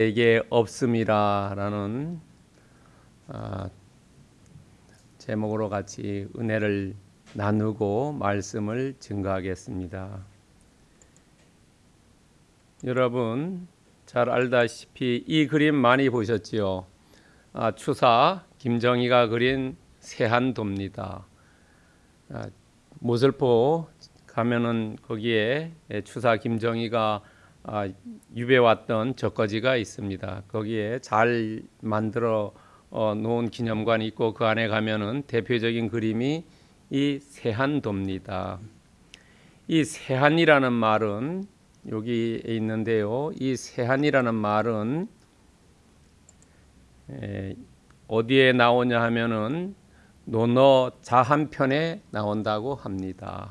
내게 없음이라라는 아, 제목으로 같이 은혜를 나누고 말씀을 증거하겠습니다. 여러분 잘 알다시피 이 그림 많이 보셨지요? 아, 추사 김정희가 그린 세한도입니다. 아, 모슬포 가면은 거기에 추사 김정희가 아, 유배 왔던 적거지가 있습니다. 거기에 잘 만들어 어, 놓은 기념관이 있고 그 안에 가면은 대표적인 그림이 이 세한도입니다. 이 세한이라는 말은 여기 있는데요. 이 세한이라는 말은 에, 어디에 나오냐 하면은 논어 자한편에 나온다고 합니다.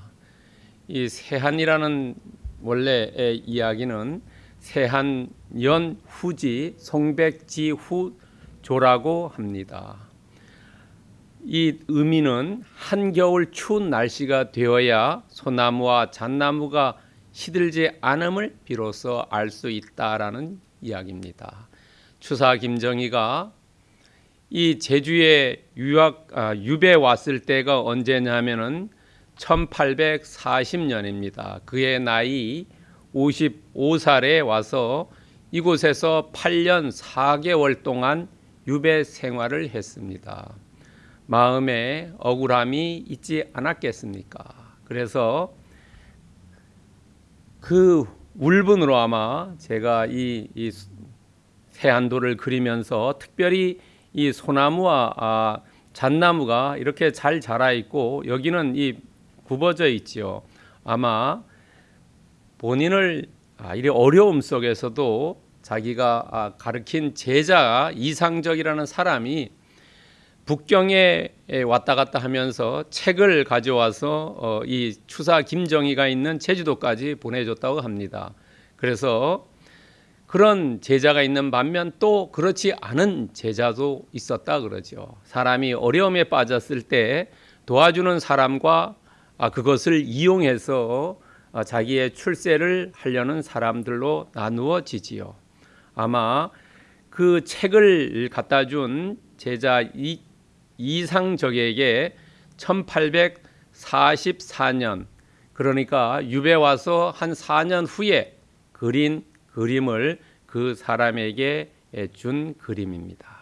이 세한이라는 원래의 이야기는 세한연 후지 송백지 후조라고 합니다. 이 의미는 한겨울 추운 날씨가 되어야 소나무와 잣나무가 시들지 않음을 비로소 알 수 있다라는 이야기입니다. 추사 김정희가 이 제주에 유학 아, 유배 왔을 때가 언제냐면은 1840년입니다. 그의 나이 55살에 와서 이곳에서 8년 4개월 동안 유배 생활을 했습니다. 마음에 억울함이 있지 않았겠습니까? 그래서 그 울분으로 아마 제가 이, 이 세안도를 그리면서 특별히 이 소나무와 아, 잣나무가 이렇게 잘 자라 있고 여기는 이 굽어져 있지요. 아마 본인을 아, 이 어려움 속에서도 자기가 아, 가르친 제자 이상적이라는 사람이 북경에 왔다 갔다 하면서 책을 가져와서 어, 이 추사 김정희가 있는 제주도까지 보내줬다고 합니다. 그래서 그런 제자가 있는 반면 또 그렇지 않은 제자도 있었다 그러죠. 사람이 어려움에 빠졌을 때 도와주는 사람과 아, 그것을 이용해서 아, 자기의 출세를 하려는 사람들로 나누어지지요. 아마 그 책을 갖다 준 제자 이, 이상적에게 1844년 그러니까 유배 와서 한 4년 후에 그린 그림을 그 사람에게 준 그림입니다.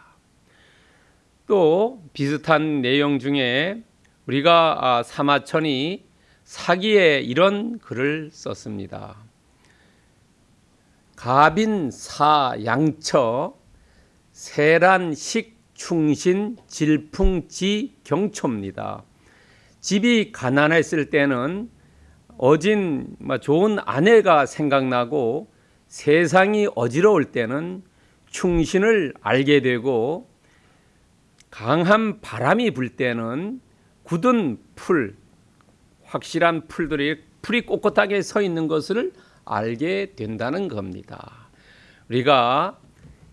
또 비슷한 내용 중에 우리가 아, 사마천이 사기에 이런 글을 썼습니다. 가빈 사 양처 세란식 충신 질풍지 경초입니다. 집이 가난했을 때는 어진 뭐 좋은 아내가 생각나고 세상이 어지러울 때는 충신을 알게 되고 강한 바람이 불 때는 굳은 풀, 확실한 풀들이 풀이 꼿꼿하게 서 있는 것을 알게 된다는 겁니다. 우리가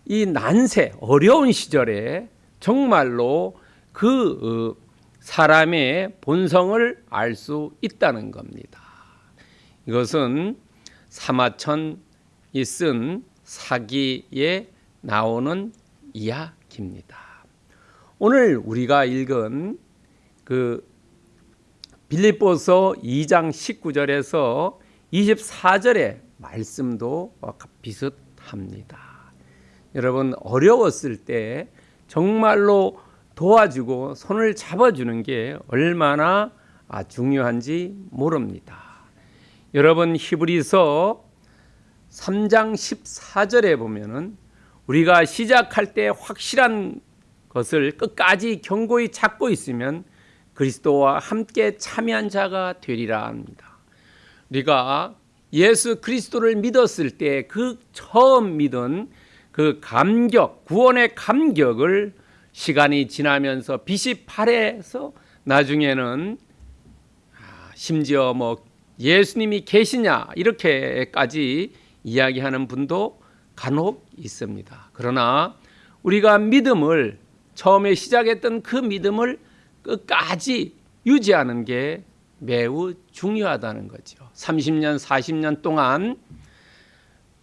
이 난세 어려운 시절에 정말로 그 어, 사람의 본성을 알 수 있다는 겁니다. 이것은 사마천이 쓴 사기에 나오는 이야기입니다. 오늘 우리가 읽은 그 빌립보서 2장 19절에서 24절의 말씀도 비슷합니다. 여러분 어려웠을 때 정말로 도와주고 손을 잡아주는 게 얼마나 중요한지 모릅니다. 여러분 히브리서 3장 14절에 보면은 우리가 시작할 때 확실한 것을 끝까지 견고히 잡고 있으면 그리스도와 함께 참여한 자가 되리라 합니다. 우리가 예수 그리스도를 믿었을 때 그 처음 믿은 그 감격, 구원의 감격을 시간이 지나면서 빛이 발해서 나중에는 아, 심지어 뭐 예수님이 계시냐 이렇게까지 이야기하는 분도 간혹 있습니다. 그러나 우리가 믿음을 처음에 시작했던 그 믿음을 끝까지 유지하는 게 매우 중요하다는 거죠. 30년, 40년 동안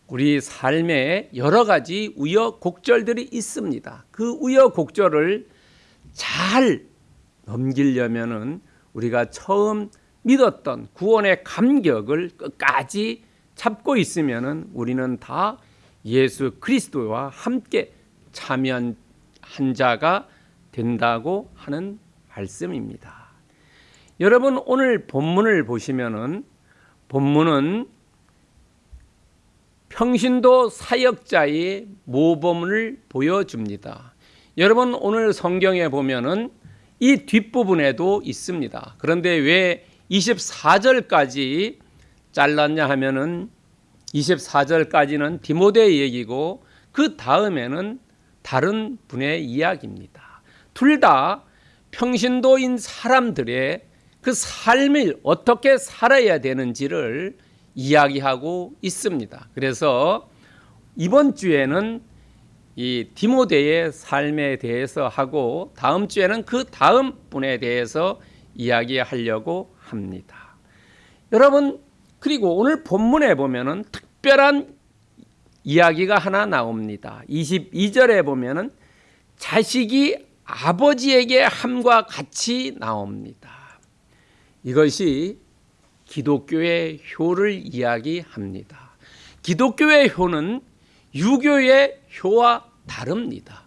우리 삶에 여러 가지 우여곡절들이 있습니다. 그 우여곡절을 잘 넘기려면은 우리가 처음 믿었던 구원의 감격을 끝까지 잡고 있으면은 우리는 다 예수 그리스도와 함께 참여한 자가 된다고 하는 말씀입니다. 여러분 오늘 본문을 보시면은 본문은 평신도 사역자의 모범을 보여줍니다. 여러분 오늘 성경에 보면은 이 뒷부분에도 있습니다. 그런데 왜 24절까지 잘랐냐 하면은 24절까지는 디모데 얘기고 그 다음에는 다른 분의 이야기입니다. 둘 다 평신도인 사람들의 그 삶을 어떻게 살아야 되는지를 이야기하고 있습니다. 그래서 이번 주에는 이 디모데의 삶에 대해서 하고 다음 주에는 그 다음 분에 대해서 이야기하려고 합니다. 여러분 그리고 오늘 본문에 보면은 특별한 이야기가 하나 나옵니다. 22절에 보면은 자식이 아버지에게 함과 같이 나옵니다. 이것이 기독교의 효를 이야기합니다. 기독교의 효는 유교의 효와 다릅니다.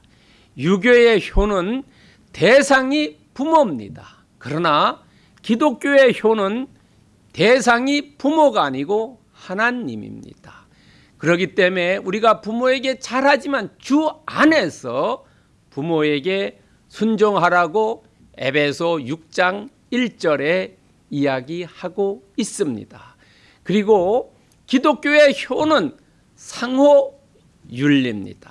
유교의 효는 대상이 부모입니다. 그러나 기독교의 효는 대상이 부모가 아니고 하나님입니다. 그렇기 때문에 우리가 부모에게 잘하지만 주 안에서 부모에게 순종하라고 에베소 6장 1절에 이야기하고 있습니다. 그리고 기독교의 효는 상호 윤리입니다.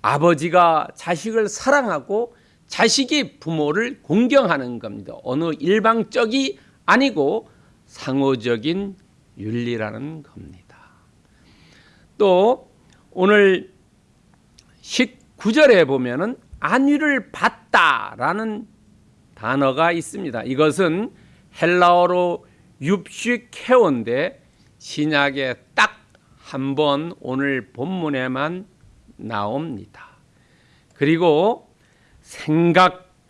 아버지가 자식을 사랑하고 자식이 부모를 공경하는 겁니다. 어느 일방적이 아니고 상호적인 윤리라는 겁니다. 또 오늘 19절에 보면은 안위를 받다라는 단어가 있습니다. 이것은 헬라어로 윕시케온데 신약에 딱 한 번 오늘 본문에만 나옵니다. 그리고 생각하다라고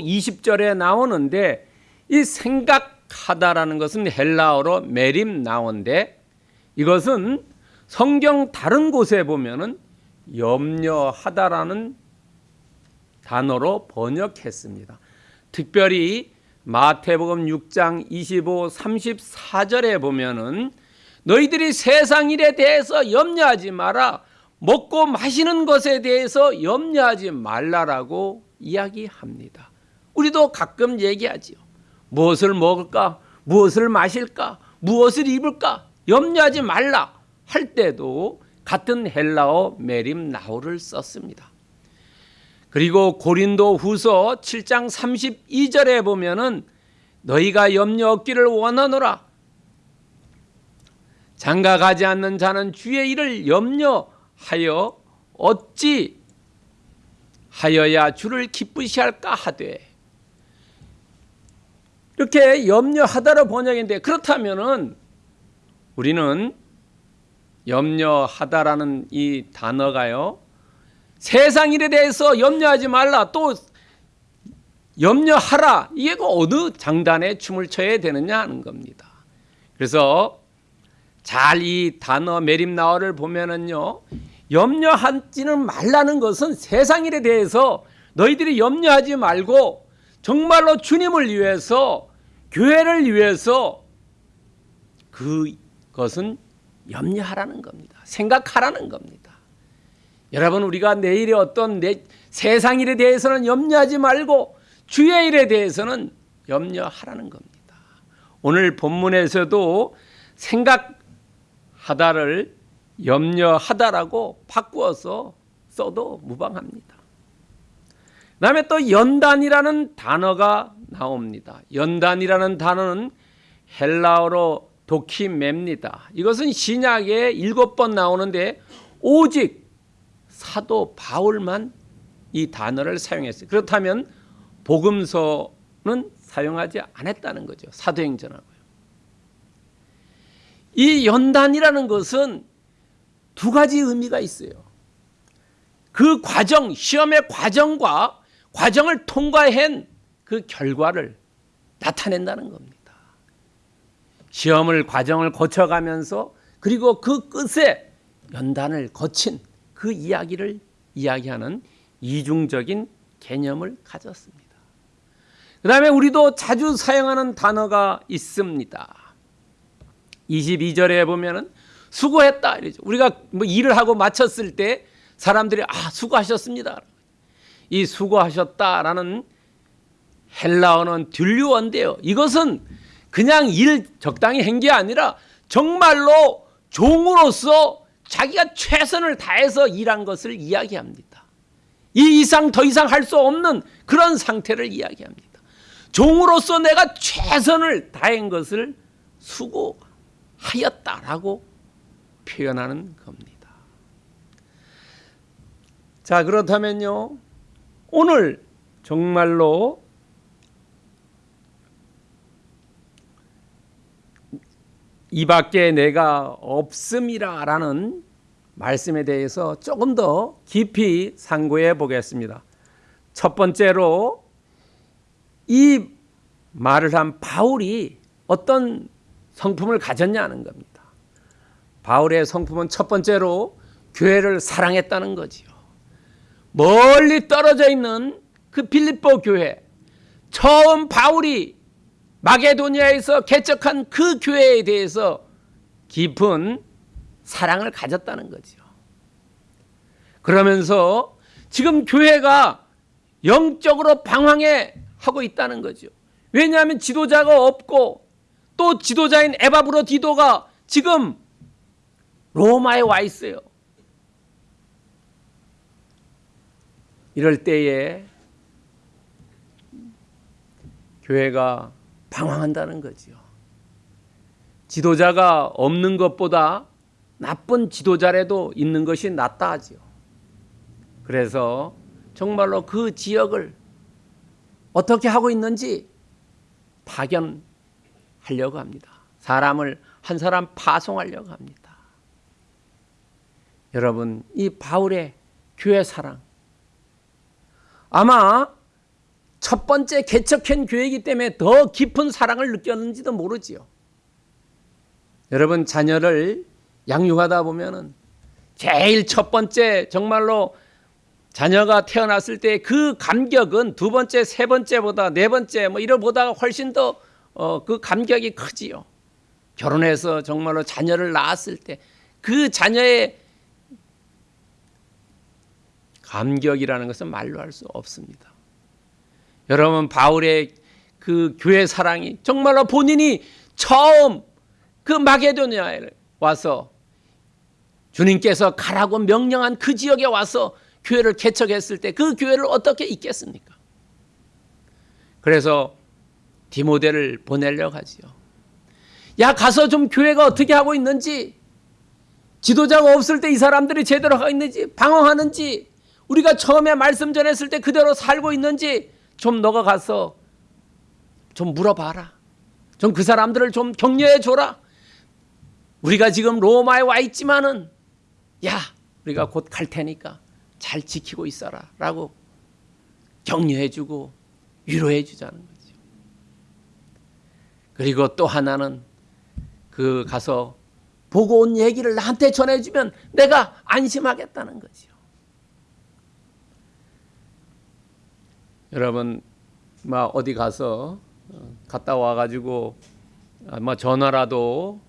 20절에 나오는데 이 생각하다라는 것은 헬라어로 메림 나온데 이것은 성경 다른 곳에 보면은 염려하다라는 단어로 번역했습니다. 특별히 마태복음 6장 25, 34절에 보면은 너희들이 세상 일에 대해서 염려하지 마라. 먹고 마시는 것에 대해서 염려하지 말라라고 이야기합니다. 우리도 가끔 얘기하지요. 무엇을 먹을까? 무엇을 마실까? 무엇을 입을까? 염려하지 말라 할 때도 같은 헬라어 메림 나우를 썼습니다. 그리고 고린도 후서 7장 32절에 보면은 너희가 염려 없기를 원하노라. 장가 가지 않는 자는 주의 일을 염려하여 어찌 하여야 주를 기쁘시 할까 하되 이렇게 염려하다로 번역인데 그렇다면은 우리는 염려하다라는 이 단어가요 세상 일에 대해서 염려하지 말라 또 염려하라 이게 그 어느 장단에 춤을 춰야 되느냐 하는 겁니다. 그래서 잘 이 단어 메림나어를 보면은요 염려하지는 말라는 것은 세상 일에 대해서 너희들이 염려하지 말고 정말로 주님을 위해서 교회를 위해서 그것은 염려하라는 겁니다. 생각하라는 겁니다. 여러분 우리가 내일의 어떤 내 세상 일에 대해서는 염려하지 말고 주의 일에 대해서는 염려하라는 겁니다. 오늘 본문에서도 생각하다를 염려하다라고 바꾸어서 써도 무방합니다. 그 다음에 또 연단이라는 단어가 나옵니다. 연단이라는 단어는 헬라어로 도키맵니다. 이것은 신약에 일곱 번 나오는데 오직 사도 바울만 이 단어를 사용했어요. 그렇다면 복음서는 사용하지 않았다는 거죠. 사도행전하고요. 이 연단이라는 것은 두 가지 의미가 있어요. 그 과정, 시험의 과정과 과정을 통과한 그 결과를 나타낸다는 겁니다. 시험을 과정을 거쳐가면서 그리고 그 끝에 연단을 거친 그 이야기를 이야기하는 이중적인 개념을 가졌습니다. 그 다음에 우리도 자주 사용하는 단어가 있습니다. 22절에 보면은 수고했다 이러죠. 우리가 뭐 일을 하고 마쳤을 때 사람들이 아 수고하셨습니다. 이 수고하셨다라는 헬라어는 듀류어인데요. 이것은 그냥 일 적당히 한 게 아니라 정말로 종으로서 자기가 최선을 다해서 일한 것을 이야기합니다. 이 이상 더 이상 할 수 없는 그런 상태를 이야기합니다. 종으로서 내가 최선을 다한 것을 수고하였다라고 표현하는 겁니다. 자, 그렇다면요. 오늘 정말로 이 밖에 내가 없음이라 라는 말씀에 대해서 조금 더 깊이 상고해 보겠습니다. 첫 번째로 이 말을 한 바울이 어떤 성품을 가졌냐는 겁니다. 바울의 성품은 첫 번째로 교회를 사랑했다는 거지요. 멀리 떨어져 있는 그 빌립보 교회 처음 바울이 마게도니아에서 개척한 그 교회에 대해서 깊은 사랑을 가졌다는 거죠. 그러면서 지금 교회가 영적으로 방황해 하고 있다는 거죠. 왜냐하면 지도자가 없고 또 지도자인 에바브로 디도가 지금 로마에 와 있어요. 이럴 때에 교회가 방황한다는 거지요. 지도자가 없는 것보다 나쁜 지도자라도 있는 것이 낫다 하지요. 그래서 정말로 그 지역을 어떻게 하고 있는지 파견하려고 합니다. 사람을 한 사람 파송하려고 합니다. 여러분, 이 바울의 교회 사랑 아마 첫 번째 개척한 교회이기 때문에 더 깊은 사랑을 느꼈는지도 모르지요. 여러분 자녀를 양육하다 보면은 제일 첫 번째 정말로 자녀가 태어났을 때 그 감격은 두 번째, 세 번째보다 네 번째 뭐 이런 보다 훨씬 더 어, 그 감격이 크지요. 결혼해서 정말로 자녀를 낳았을 때 그 자녀의 감격이라는 것은 말로 할 수 없습니다. 여러분 바울의 그 교회 사랑이 정말로 본인이 처음 그 마게도니아에 와서 주님께서 가라고 명령한 그 지역에 와서 교회를 개척했을 때 그 교회를 어떻게 잇겠습니까? 그래서 디모데를 보내려고 하지요. 야 가서 좀 교회가 어떻게 하고 있는지 지도자가 없을 때 이 사람들이 제대로 하고 있는지 방황하는지 우리가 처음에 말씀 전했을 때 그대로 살고 있는지 좀 너가 가서 좀 물어봐라. 좀 그 사람들을 좀 격려해 줘라. 우리가 지금 로마에 와 있지만은 야 우리가 곧 갈 테니까 잘 지키고 있어라 라고 격려해 주고 위로해 주자는 거죠. 그리고 또 하나는 그 가서 보고 온 얘기를 나한테 전해주면 내가 안심하겠다는 거죠. 여러분 막 어디 가서 어, 갔다 와가지고 뭐 전화라도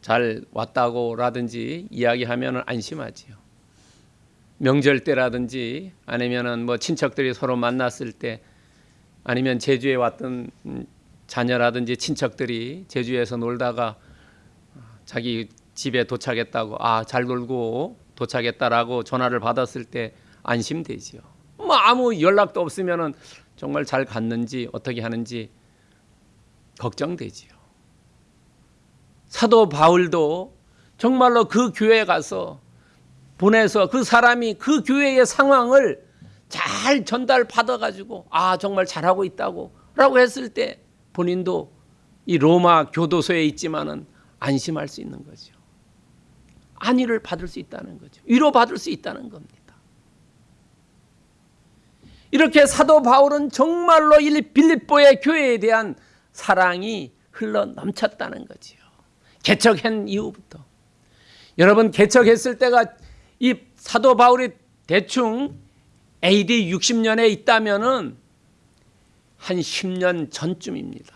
잘 왔다고라든지 이야기하면 안심하지요. 명절 때라든지 아니면은 뭐 친척들이 서로 만났을 때 아니면 제주에 왔던 자녀라든지 친척들이 제주에서 놀다가 자기 집에 도착했다고 아 잘 놀고 도착했다라고 전화를 받았을 때 안심되지요. 뭐 아무 연락도 없으면은 정말 잘 갔는지 어떻게 하는지 걱정되지요. 사도 바울도 정말로 그 교회에 가서 보내서 그 사람이 그 교회의 상황을 잘 전달 받아 가지고 아 정말 잘하고 있다고 라고 했을 때 본인도 이 로마 교도소에 있지만은 안심할 수 있는 거죠. 안위를 받을 수 있다는 거죠. 위로받을 수 있다는 겁니다. 이렇게 사도 바울은 정말로 이 빌립보의 교회에 대한 사랑이 흘러 넘쳤다는 거지요. 개척한 이후부터. 여러분 개척했을 때가 이 사도 바울이 대충 AD 60년에 있다면은 한 10년 전쯤입니다.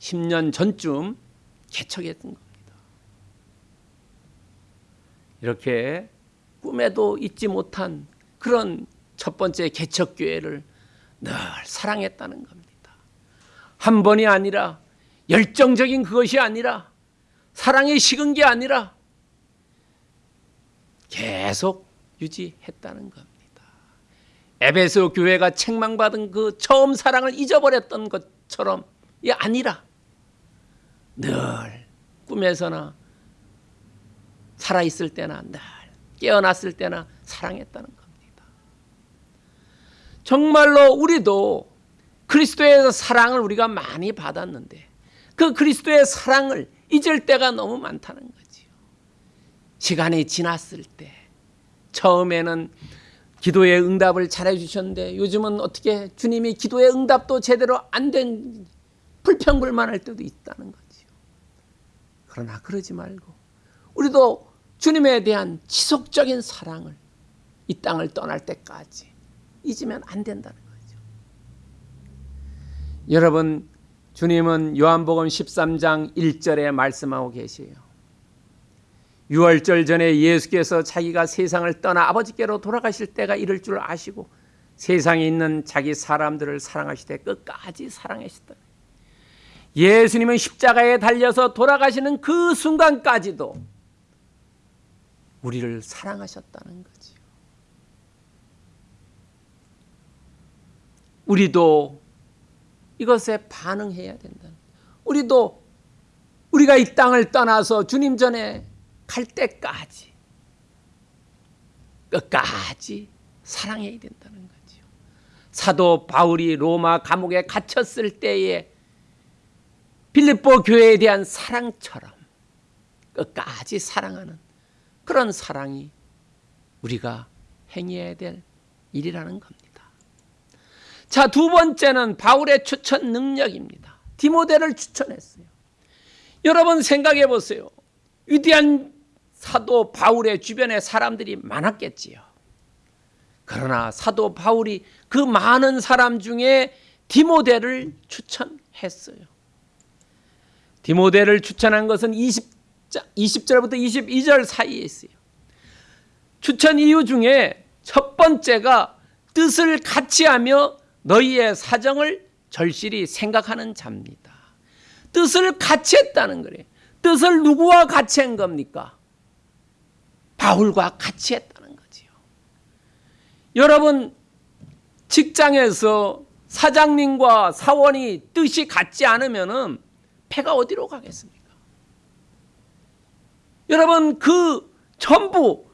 10년 전쯤 개척했던 겁니다. 이렇게 꿈에도 잊지 못한 그런 첫 번째 개척 교회를 늘 사랑했다는 겁니다. 한 번이 아니라 열정적인 그것이 아니라 사랑이 식은 게 아니라 계속 유지했다는 겁니다. 에베소 교회가 책망받은 그 처음 사랑을 잊어버렸던 것처럼 이 아니라 늘 꿈에서나 살아 있을 때나 늘 깨어났을 때나 사랑했다는 겁니다. 정말로 우리도 그리스도의 사랑을 우리가 많이 받았는데 그 그리스도의 사랑을 잊을 때가 너무 많다는 거지요. 시간이 지났을 때 처음에는 기도의 응답을 잘해 주셨는데 요즘은 어떻게 주님이 기도의 응답도 제대로 안 된 불평불만할 때도 있다는 거지요. 그러나 그러지 말고 우리도 주님에 대한 지속적인 사랑을 이 땅을 떠날 때까지 잊으면 안 된다는 거죠. 여러분 주님은 요한복음 13장 1절에 말씀하고 계세요. 6월절 전에 예수께서 자기가 세상을 떠나 아버지께로 돌아가실 때가 이럴 줄 아시고 세상에 있는 자기 사람들을 사랑하시되 끝까지 사랑하셨다. 예수님은 십자가에 달려서 돌아가시는 그 순간까지도 우리를 사랑하셨다는 거지요. 우리도 이것에 반응해야 된다. 우리도 우리가 이 땅을 떠나서 주님 전에 갈 때까지 끝까지 사랑해야 된다는 거죠. 사도 바울이 로마 감옥에 갇혔을 때에 빌립보 교회에 대한 사랑처럼 끝까지 사랑하는 그런 사랑이 우리가 행해야 될 일이라는 겁니다. 자, 두 번째는 바울의 추천 능력입니다. 디모데를 추천했어요. 여러분 생각해 보세요. 위대한 사도 바울의 주변에 사람들이 많았겠지요. 그러나 사도 바울이 그 많은 사람 중에 디모데를 추천했어요. 디모데를 추천한 것은 20, 20절부터 22절 사이에 있어요. 추천 이유 중에 첫 번째가 뜻을 같이 하며 너희의 사정을 절실히 생각하는 자입니다. 뜻을 같이 했다는 거예요. 뜻을 누구와 같이 한 겁니까? 바울과 같이 했다는 거지요. 여러분 직장에서 사장님과 사원이 뜻이 같지 않으면은 패가 어디로 가겠습니까? 여러분 그 전부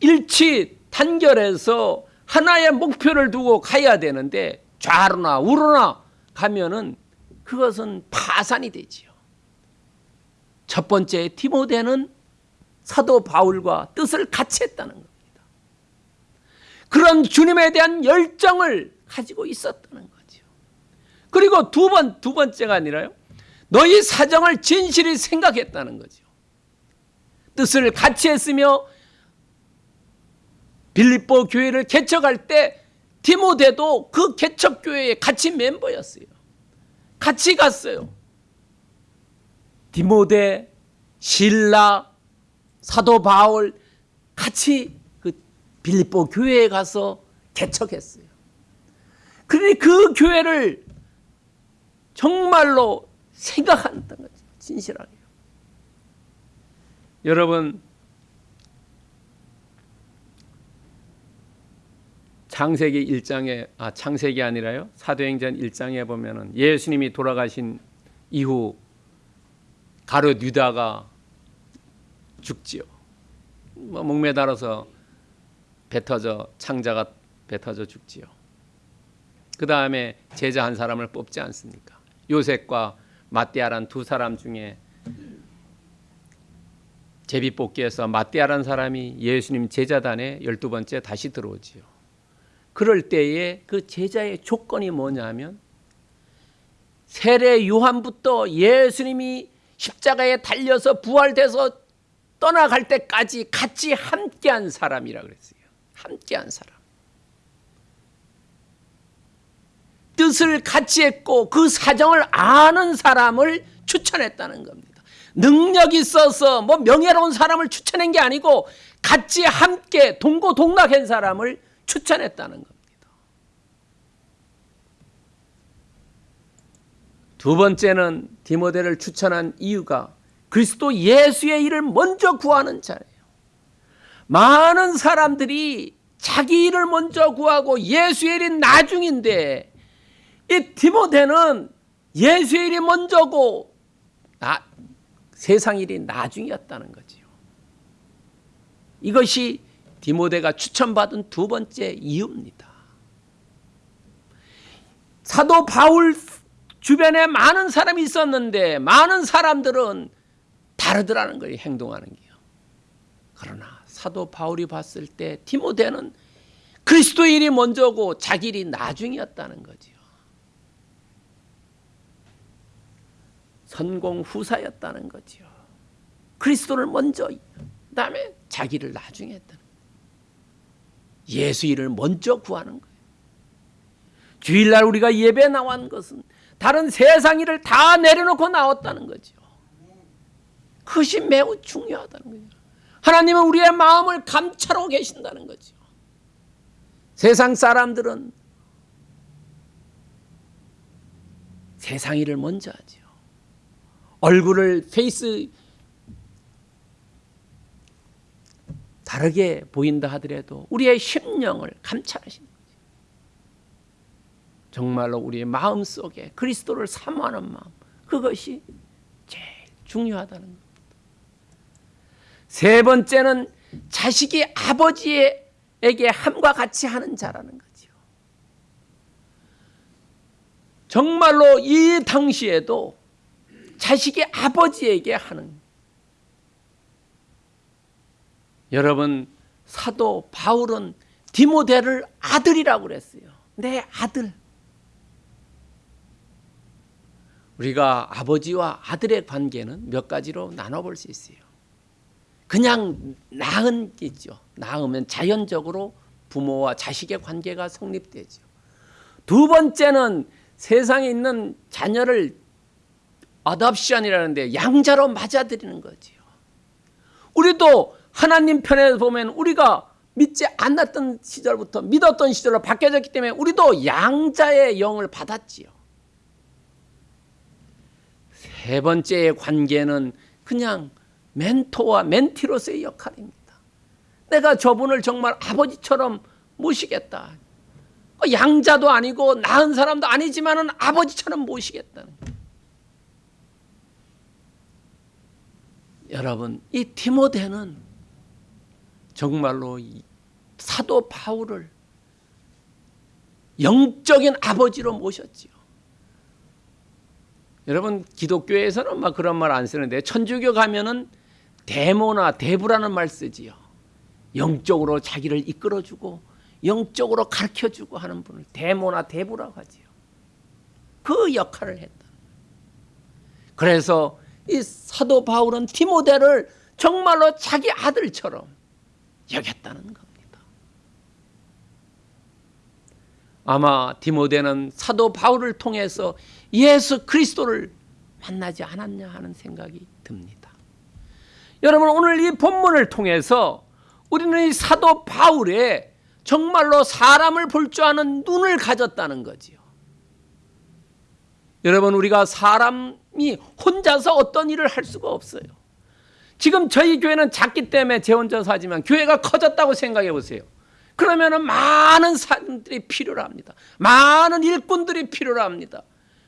일치 단결해서 하나의 목표를 두고 가야 되는데 좌로나 우로나 가면은 그것은 파산이 되지요. 첫 번째 디모데는 사도 바울과 뜻을 같이 했다는 겁니다. 그런 주님에 대한 열정을 가지고 있었다는 거죠. 그리고 두 번, 두 번째가 아니라요. 너희 사정을 진실히 생각했다는 거죠. 뜻을 같이 했으며 빌립보 교회를 개척할 때 디모데도 그 개척 교회에 같이 멤버였어요. 같이 갔어요. 디모데, 신라, 사도 바울 같이 그 빌립보 교회에 가서 개척했어요. 그러니 그 교회를 정말로 생각한다는 거죠. 진실하게. 여러분 창세기 1장에 아 창세기 아니라요. 사도행전 1장에 보면은 예수님이 돌아가신 이후 가룟 유다가 죽지요. 뭐 목매달아서 배 터져 창자가 배 터져 죽지요. 그 다음에 제자 한 사람을 뽑지 않습니까? 요셉과 마띠아란 두 사람 중에 제비 뽑기에서 마띠아라는 사람이 예수님 제자단에 열두 번째 다시 들어오지요. 그럴 때에 그 제자의 조건이 뭐냐면 세례 요한부터 예수님이 십자가에 달려서 부활돼서 떠나갈 때까지 같이 함께한 사람이라 그랬어요. 함께한 사람. 뜻을 같이 했고 그 사정을 아는 사람을 추천했다는 겁니다. 능력 있어서 뭐 명예로운 사람을 추천한 게 아니고 같이 함께 동고동락한 사람을 추천했다는 겁니다. 두 번째는 디모데를 추천한 이유가 그리스도 예수의 일을 먼저 구하는 자예요. 많은 사람들이 자기 일을 먼저 구하고 예수의 일이 나중인데 이 디모데는 예수의 일이 먼저고 나, 세상 일이 나중이었다는 거지요. 이것이 디모데가 추천받은 두 번째 이유입니다. 사도 바울 주변에 많은 사람이 있었는데 많은 사람들은 다르더라는 거예요. 행동하는 게요. 그러나 사도 바울이 봤을 때 디모데는 그리스도 일이 먼저고 자기 일이 나중이었다는 거지요. 선공 후사였다는 거지요. 그리스도를 먼저 그다음에 자기를 나중에 했다는 거 예수 일을 먼저 구하는 거예요. 주일날 우리가 예배 나온 것은 다른 세상 일을 다 내려놓고 나왔다는 거죠. 그것이 매우 중요하다는 거죠. 하나님은 우리의 마음을 감찰하고 계신다는 거죠. 세상 사람들은 세상 일을 먼저 하죠. 얼굴을 페이스 다르게 보인다 하더라도 우리의 심령을 감찰하시는 거죠. 정말로 우리의 마음 속에 그리스도를 사모하는 마음 그것이 제일 중요하다는 겁니다. 세 번째는 자식이 아버지에게 함과 같이 하는 자라는 거죠. 정말로 이 당시에도 자식이 아버지에게 하는 여러분 사도 바울은 디모데를 아들이라고 그랬어요. 내 아들. 우리가 아버지와 아들의 관계는 몇 가지로 나눠볼 수 있어요. 그냥 낳은 게죠. 낳으면 자연적으로 부모와 자식의 관계가 성립되죠. 두 번째는 세상에 있는 자녀를 어답션이라는데 양자로 맞아들이는 거지요. 우리도 하나님 편에 보면 우리가 믿지 않았던 시절부터 믿었던 시절로 바뀌어졌기 때문에 우리도 양자의 영을 받았지요. 세 번째의 관계는 그냥 멘토와 멘티로서의 역할입니다. 내가 저분을 정말 아버지처럼 모시겠다. 양자도 아니고 낳은 사람도 아니지만 은 아버지처럼 모시겠다는 여러분 이 디모데는 정말로 사도 바울을 영적인 아버지로 모셨지요. 여러분 기독교에서는 막 그런 말 안 쓰는데 천주교 가면은 대모나 대부라는 말 쓰지요. 영적으로 자기를 이끌어주고 영적으로 가르쳐주고 하는 분을 대모나 대부라고 하지요. 그 역할을 했다. 그래서 이 사도 바울은 디모데를 정말로 자기 아들처럼 여겼다는 겁니다. 아마 디모데는 사도 바울을 통해서 예수 그리스도를 만나지 않았냐 하는 생각이 듭니다. 여러분 오늘 이 본문을 통해서 우리는 이 사도 바울의 정말로 사람을 볼 줄 아는 눈을 가졌다는 거지요. 여러분 우리가 사람이 혼자서 어떤 일을 할 수가 없어요. 지금 저희 교회는 작기 때문에 제 혼자서 하지만 교회가 커졌다고 생각해 보세요. 그러면 많은 사람들이 필요로 합니다. 많은 일꾼들이 필요로 합니다.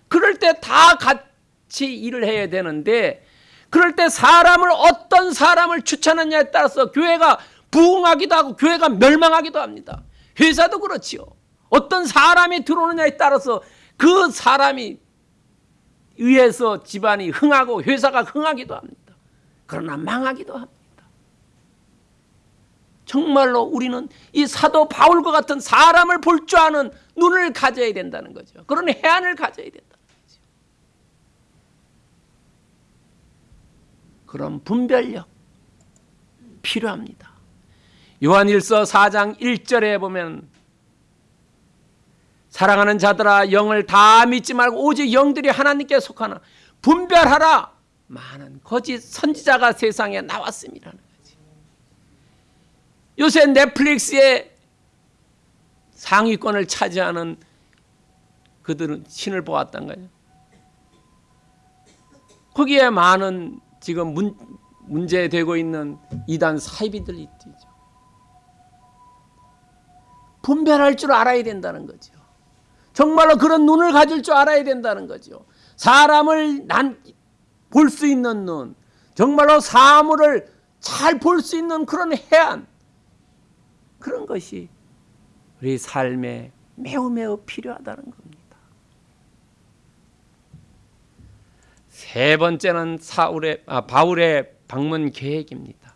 그럴 때 다 같이 일을 해야 되는데 그럴 때 사람을 어떤 사람을 추천하냐에 따라서 교회가 부흥하기도 하고 교회가 멸망하기도 합니다. 회사도 그렇지요. 어떤 사람이 들어오느냐에 따라서 그 사람이 의해서 집안이 흥하고 회사가 흥하기도 합니다. 그러나 망하기도 합니다. 정말로 우리는 이 사도 바울과 같은 사람을 볼 줄 아는 눈을 가져야 된다는 거죠. 그런 해안을 가져야 된다는 거죠. 그런 분별력 필요합니다. 요한일서 4장 1절에 보면 사랑하는 자들아 영을 다 믿지 말고 오직 영들이 하나님께 속하나 분별하라 많은 거짓 선지자가 세상에 거지. 요새 넷플릭스에 상위권을 차지하는 그들은 신을 보았단 거예요. 거기에 많은 지금 문, 문제되고 있는 이단 사이비들이 있죠. 분별할 줄 알아야 된다는 거죠. 정말로 그런 눈을 가질 줄 알아야 된다는 거죠. 사람을 난 볼 수 있는 눈, 정말로 사물을 잘 볼 수 있는 그런 해안, 그런 것이 우리 삶에 매우 매우 필요하다는 겁니다. 세 번째는 사울의 아, 바울의 방문 계획입니다.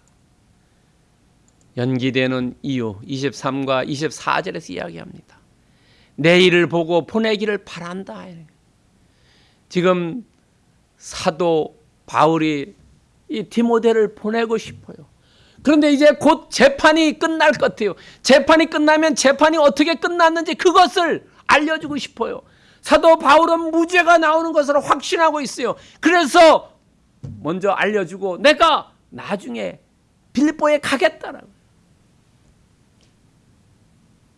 연기되는 이유 23과 24절에서 이야기합니다. 내일을 보고 보내기를 바란다. 지금 사도 바울이 이 디모데를 보내고 싶어요. 그런데 이제 곧 재판이 끝날 것 같아요. 재판이 끝나면 재판이 어떻게 끝났는지 그것을 알려주고 싶어요. 사도 바울은 무죄가 나오는 것을 확신하고 있어요. 그래서 먼저 알려주고 내가 나중에 빌립보에 가겠다라고.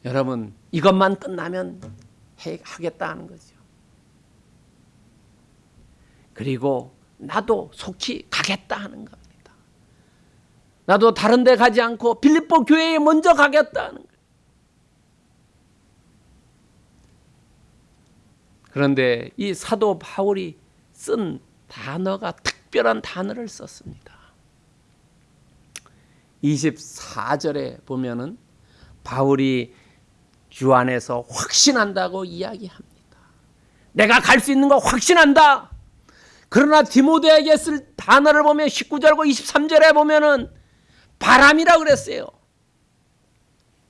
여러분 이것만 끝나면 해, 하겠다 하는 거죠. 그리고 나도 속히 가겠다 하는 겁니다. 나도 다른 데 가지 않고 빌립보 교회에 먼저 가겠다 하는 거예요. 그런데 이 사도 바울이 쓴 단어가 특별한 단어를 썼습니다. 24절에 보면은 바울이 주 안에서 확신한다고 이야기합니다. 내가 갈 수 있는 거 확신한다. 그러나 디모데에게 쓸 단어를 보면 19절과 23절에 보면은 바람이라 그랬어요.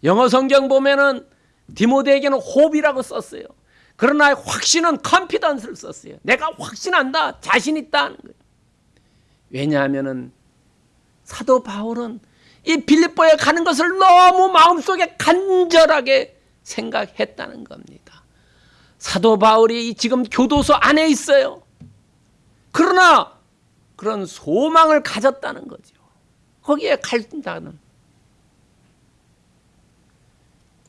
영어 성경 보면은 디모데에게는 호흡이라고 썼어요. 그러나 확신은 컨피던스를 썼어요. 내가 확신한다. 자신 있다는 거예요. 왜냐하면은 사도 바울은 이 빌립보에 가는 것을 너무 마음속에 간절하게 생각했다는 겁니다. 사도 바울이 지금 교도소 안에 있어요. 그러나 그런 소망을 가졌다는 거죠. 거기에 갈다는.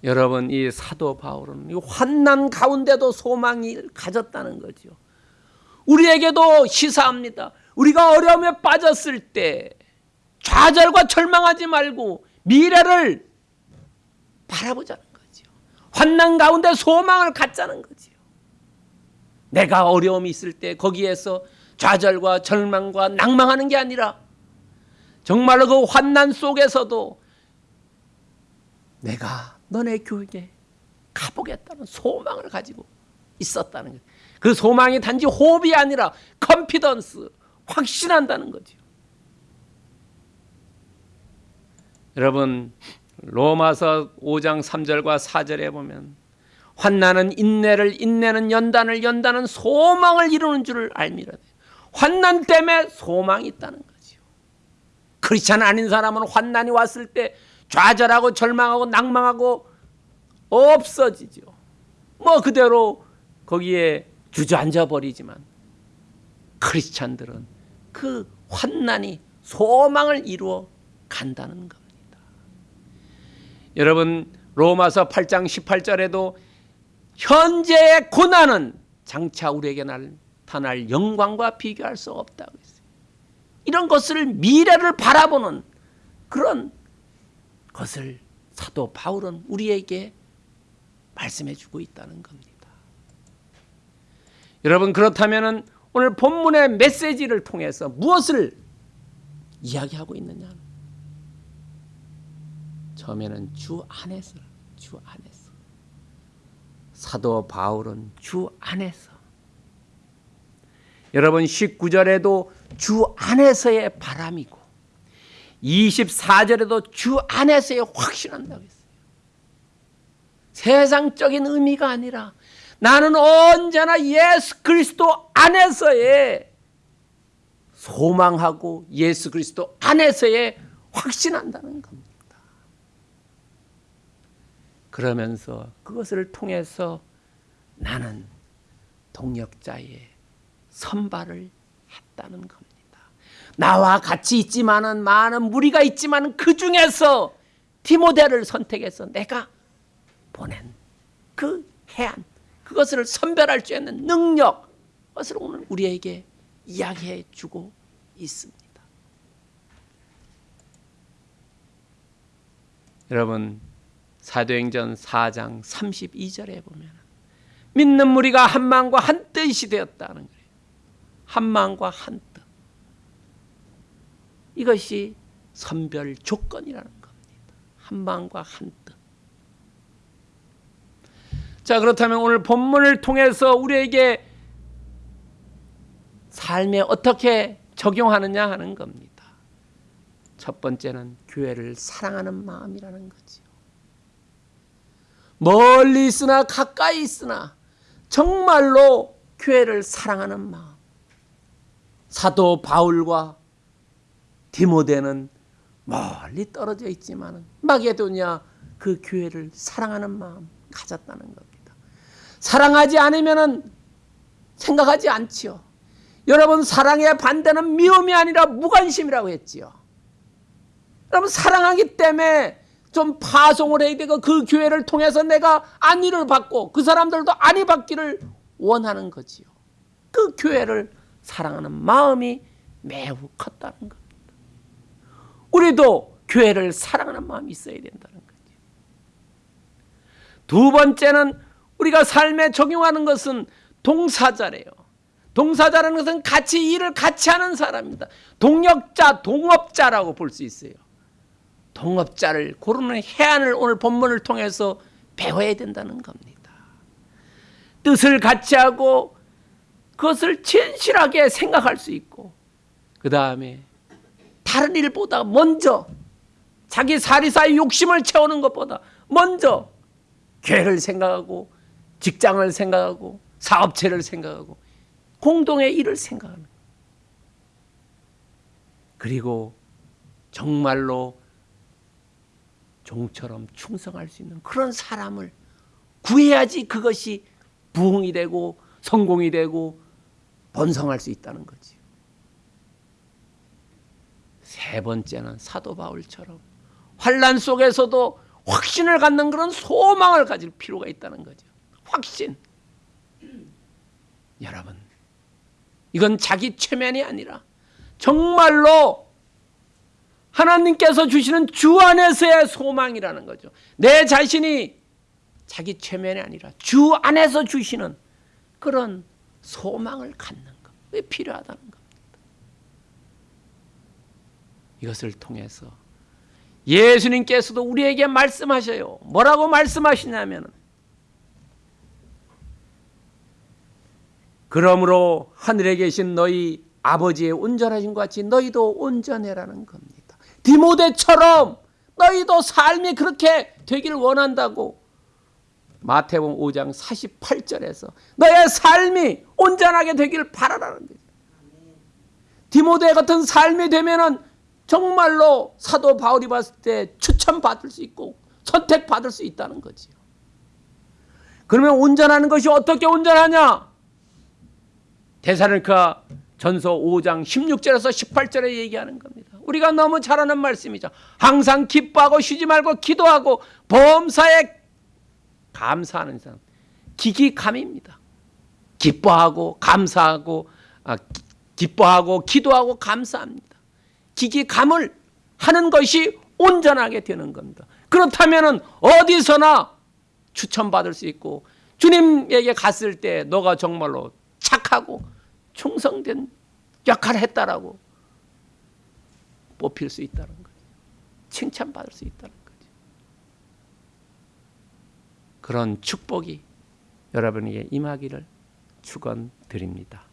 여러분 이 사도 바울은 이 환난 가운데도 소망이 가졌다는 거죠. 우리에게도 시사합니다. 우리가 어려움에 빠졌을 때 좌절과 절망하지 말고 미래를 바라보자는 거죠. 환난 가운데 소망을 갖자는 거죠. 내가 어려움이 있을 때 거기에서 좌절과 절망과 낭망하는 게 아니라 정말로 그 환난 속에서도 내가 너네 교회에 가보겠다는 소망을 가지고 있었다는 거예요. 그 소망이 단지 호흡이 아니라 컨피던스, 확신한다는 거죠. 여러분 로마서 5장 3절과 4절에 보면 환난은 인내를 인내는 연단을 연단은 소망을 이루는 줄을 알미라. 환난 때문에 소망이 있다는 거죠. 크리스찬 아닌 사람은 환난이 왔을 때 좌절하고 절망하고 낭망하고 없어지죠. 뭐 그대로 거기에 주저앉아 버리지만 크리스찬들은 그 환난이 소망을 이루어 간다는 겁니다. 여러분 로마서 8장 18절에도 현재의 고난은 장차 우리에게 나타날 영광과 비교할 수 없다고 했어요. 이런 것을 미래를 바라보는 그런 것을 사도 바울은 우리에게 말씀해 주고 있다는 겁니다. 여러분 그렇다면 오늘 본문의 메시지를 통해서 무엇을 이야기하고 있느냐? 처음에는 주 안에서, 주 안에서. 사도 바울은 주 안에서. 여러분 19절에도 주 안에서의 바람이고 24절에도 주 안에서의 확신한다고 했어요. 세상적인 의미가 아니라 나는 언제나 예수 그리스도 안에서의 소망하고 예수 그리스도 안에서의 확신한다는 겁니다. 그러면서 그것을 통해서 나는 동역자의 선발을 했다는 겁니다. 나와 같이 있지만은 많은 무리가 있지만 그 중에서 디모데를 선택해서 내가 보낸 그 해안 그것을 선별할 수 있는 능력 그것을 오늘 우리에게 이야기해 주고 있습니다. 여러분 사도행전 4장 32절에 보면 믿는 무리가 한 마음과 한 뜻이 되었다는 거예요. 한 마음과 한 뜻. 이것이 선별 조건이라는 겁니다. 한 마음과 한 뜻. 자, 그렇다면 오늘 본문을 통해서 우리에게 삶에 어떻게 적용하느냐 하는 겁니다. 첫 번째는 교회를 사랑하는 마음이라는 거지요. 멀리 있으나 가까이 있으나 정말로 교회를 사랑하는 마음. 사도 바울과 디모데는 멀리 떨어져 있지만 마게도냐 그 교회를 사랑하는 마음 가졌다는 겁니다. 사랑하지 않으면 생각하지 않지요. 여러분 사랑의 반대는 미움이 아니라 무관심이라고 했지요. 여러분 사랑하기 때문에 좀 파송을 해야 되고 그 교회를 통해서 내가 안위를 받고 그 사람들도 안위 받기를 원하는 거지요. 그 교회를 사랑하는 마음이 매우 컸다는 겁니다. 우리도 교회를 사랑하는 마음이 있어야 된다는 거죠. 두 번째는 우리가 삶에 적용하는 것은 동사자래요. 동사자라는 것은 같이 일을 같이 하는 사람입니다. 동역자, 동업자라고 볼 수 있어요. 동업자를 고르는 해안을 오늘 본문을 통해서 배워야 된다는 겁니다. 뜻을 같이 하고 그것을 진실하게 생각할 수 있고 그 다음에 다른 일보다 먼저 자기 사리사의 욕심을 채우는 것보다 먼저 교회를 생각하고 직장을 생각하고 사업체를 생각하고 공동의 일을 생각하는 그리고 정말로 종처럼 충성할 수 있는 그런 사람을 구해야지 그것이 부흥이 되고 성공이 되고 번성할 수 있다는 거지요. 세 번째는 사도 바울처럼 환란 속에서도 확신을 갖는 그런 소망을 가질 필요가 있다는 거죠. 확신. 여러분, 이건 자기 최면이 아니라 정말로 하나님께서 주시는 주 안에서의 소망이라는 거죠. 내 자신이 자기 최면이 아니라 주 안에서 주시는 그런 소망을 갖는 것. 왜 필요하다는 겁니다. 이것을 통해서 예수님께서도 우리에게 말씀하셔요. 뭐라고 말씀하시냐면 그러므로 하늘에 계신 너희 아버지의 온전하신 것 같이 너희도 온전해라는 겁니다. 디모데처럼 너희도 삶이 그렇게 되기를 원한다고 마태복음 5장 48절에서 너의 삶이 온전하게 되기를 바라라는 거죠. 디모데 같은 삶이 되면은 정말로 사도 바울이 봤을 때 추천받을 수 있고 선택받을 수 있다는 거지요. 그러면 온전하는 것이 어떻게 온전하냐? 대사르니까 전서 5장 16절에서 18절에 얘기하는 겁니다. 우리가 너무 잘 아는 말씀이죠. 항상 기뻐하고 쉬지 말고 기도하고 범사에 감사하는 사람. 기기감입니다. 기뻐하고 감사하고 아, 기뻐하고 기도하고 감사합니다. 기기감을 하는 것이 온전하게 되는 겁니다. 그렇다면 어디서나 추천받을 수 있고 주님에게 갔을 때 너가 정말로 착하고 충성된 역할을 했다라고 뽑힐 수 있다는 거죠. 칭찬받을 수 있다는 거죠. 그런 축복이 여러분에게 임하기를 축원드립니다.